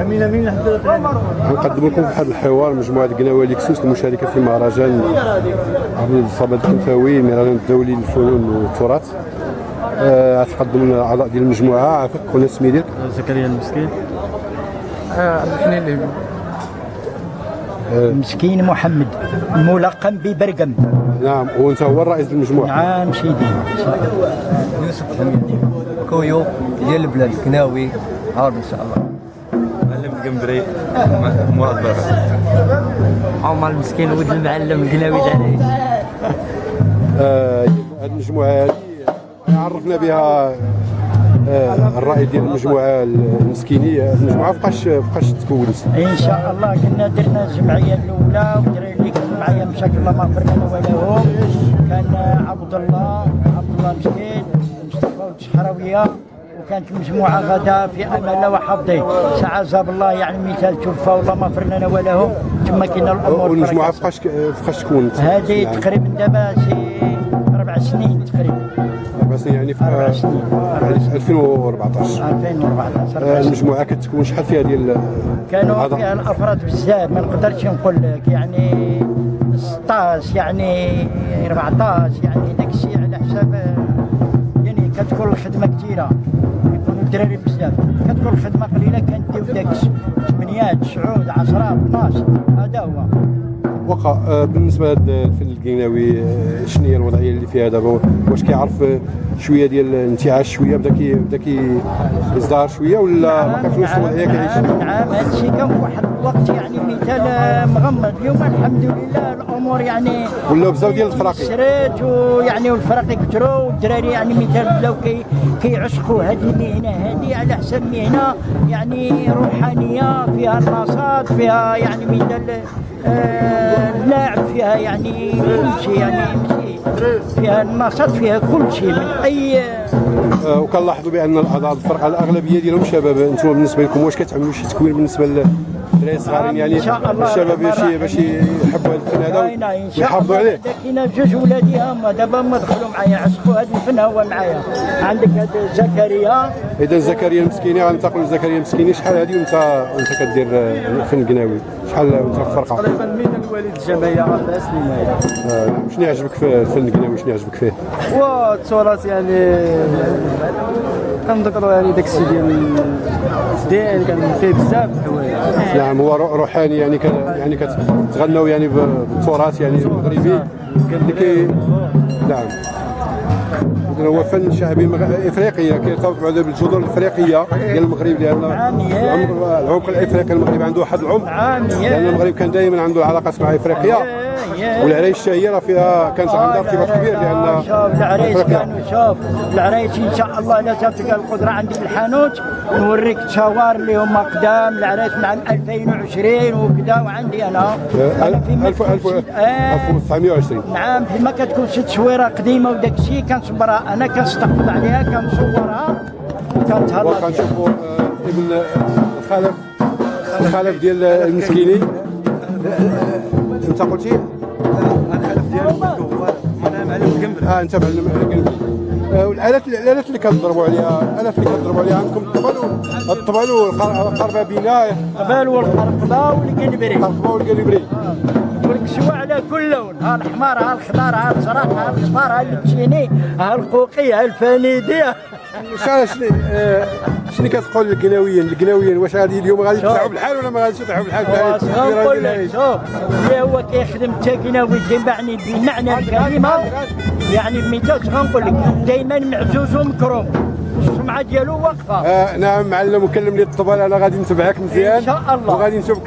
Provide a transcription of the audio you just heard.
أمين أمين غنقدم لكم واحد الحوار مجموعة قناوي ليكسوس المشاركة في مهرجان عبد الصمد الكنفاوي المهرجان الدولي للفنون والتراث. آه، غتقدم لنا الأعضاء ديال المجموعة. عافاك قلنا السمي ديالك زكريا المسكين. عبد الحنين اللي مسكين محمد الملقب ببرقم. نعم وانت هو الرئيس المجموعه نعم سيدي. يوسف كويو ديال البلاد كناوي عارف إن شاء الله. القنبري مراد بابا عمر المسكين ولد المعلم قناوي عليه هذه المجموعة هذه عرفنا بها آه، الرائد ديال المجموعة المسكينية. المجموعة فقاش فقاش تكونت. إن شاء الله كنا درنا الجمعية الأولى ودرنا اللي كانوا معايا مشاكل الله ما غفر لنا ولهم كان عبد الله عبد الله مسكين مصطفى والشحراويه وكانت المجموعه غدا في أمان الله وحفظه ساعة زاب الله يعني مثال توفى والله ما غفر لنا ولهم تما كاين الأمور والمجموعه. فقاش فقاش تكونت هذه. تقريبا دابا شي أربع سنين تقريبا أربع سنين يعني في أربع سنين. يعني في 2014 2014 آه، أربع سنين. المجموعه كتكون شحال فيها ديال كانوا؟ فيها الأفراد بزاف ما نقدرش نقول لك يعني 16 يعني 14 يعني داك الشيء على حساب كتكون الخدمة كثيره يكونوا الدراري بزاف. كتكون الخدمة قليلة كنديو داك 8 9 10 12 هذا هو. وقع آه، بالنسبة لهذا الفن القناوي آه، شنو هي الوضعية اللي فيها دابا؟ واش كيعرف آه، شوية ديال الانتعاش شوية؟ بدا كي بدا كيزدهر شوية ولا في نفس الوضعية كيعيش نعم نعم. هذا الشيء كان في واحد الوقت يعني مثال مغمض. اليوم الحمد لله الأمور يعني ولاو بزاف ديال الفراقي. شريت ويعني والفرق كثروا والدراري يعني مثال بداو كي كيعشقوا هذه المهنة. هذه على حساب مهنة يعني روحانية فيها النشاط فيها يعني مثال آه، اللعب فيها يعني كل شيء يعني. فيها النشاط فيها كل شيء من اي آه، وكنلاحظوا بأن الفرقة الأغلبية ديالهم شباب أنتم بالنسبة لكم واش كتعملوا شي تكوين بالنسبة للدراري الصغارين يعني الشباب باش باش يحبوا هذا الفن هذا ويحافظوا عليه. كاينة بجوج ولادي هما دابا هما دخلوا معايا عشقوا هذا الفن هو معايا. عندك هذا زكريا. إذا زكريا المسكيني غننتقلوا لزكريا المسكيني شحال هذه وانت وانت كدير الفن القناوي شحال وانت في الفرقه تقريبا من الوالد الجمعيه أربع سنين. هذه آه، شنو يعجبك في الفن القناوي شنو يعجبك فيه؟ والتراث يعني كنذكروا يعني داك الشيء ديال زين كان فيه بزاف الحوايج. نعم هو رو- روحاني يعني. يعني كتغنوا يعني بالتراث يعني المغربي اللي كي نعم. هو فن شعبي إفريقي كيرتبط بعدا بالجذور الإفريقية ديال المغرب يا. العمق الإفريقي المغربي عنده واحد العمق. لأن المغرب كان دائما عنده العلاقات مع إفريقيا يا. والعرايش الشهيره فيها كانت عندها ارتباط كبير لأن شوف العرايس أفريقيا. كانوا شوف العرايس إن شاء الله لا تلقى القدرة عندي في الحانوت نوريك تصاور اللي هما قدام العرايس من عام 2020 وكذا وعندي أنا أنا في ألف- ألف- آه. 1920 نعم فيما كتكون شي تصويره قديمة وداك الشيء كنصبرها أنا كنستحفظ عليها كنصورها وكنتهلا وكنشوفوا آه، ابن الخلف الخلف ديال المسكيني. انت قلتي؟ الخلف ديالو أنا معلم القنبري آه انت معلم آه، والالات الآلات اللي كتضربوا عليها الآلات اللي كتضربوا عليها عندكم الطبل الطبل والقربابينه قبال والقرقبة والقنبري. القربه والقلبري والكسوة على كل لون. ها الحمار ها الخضار ها الزرق ها الاصفر ها التشيني ها القوقي ها الفانيدي شنو شنو آه، شنو كتقول للقناويين القناويين واش غادي اليوم غادي يطلعوا بالحال ولا ما غاديش يطلعوا بالحال واش غنقول لك شوف. اللي هو كيخدم التاكيناوي تبعني بمعنى الكلمة. يعني بمثال غنقول لك دائما معزوز ومكروم السمعة ديالو واقفة. آه نعم معلم وكلم لي الطبل أنا غادي نتبعك مزيان. إن شاء الله. وغادي نشوفك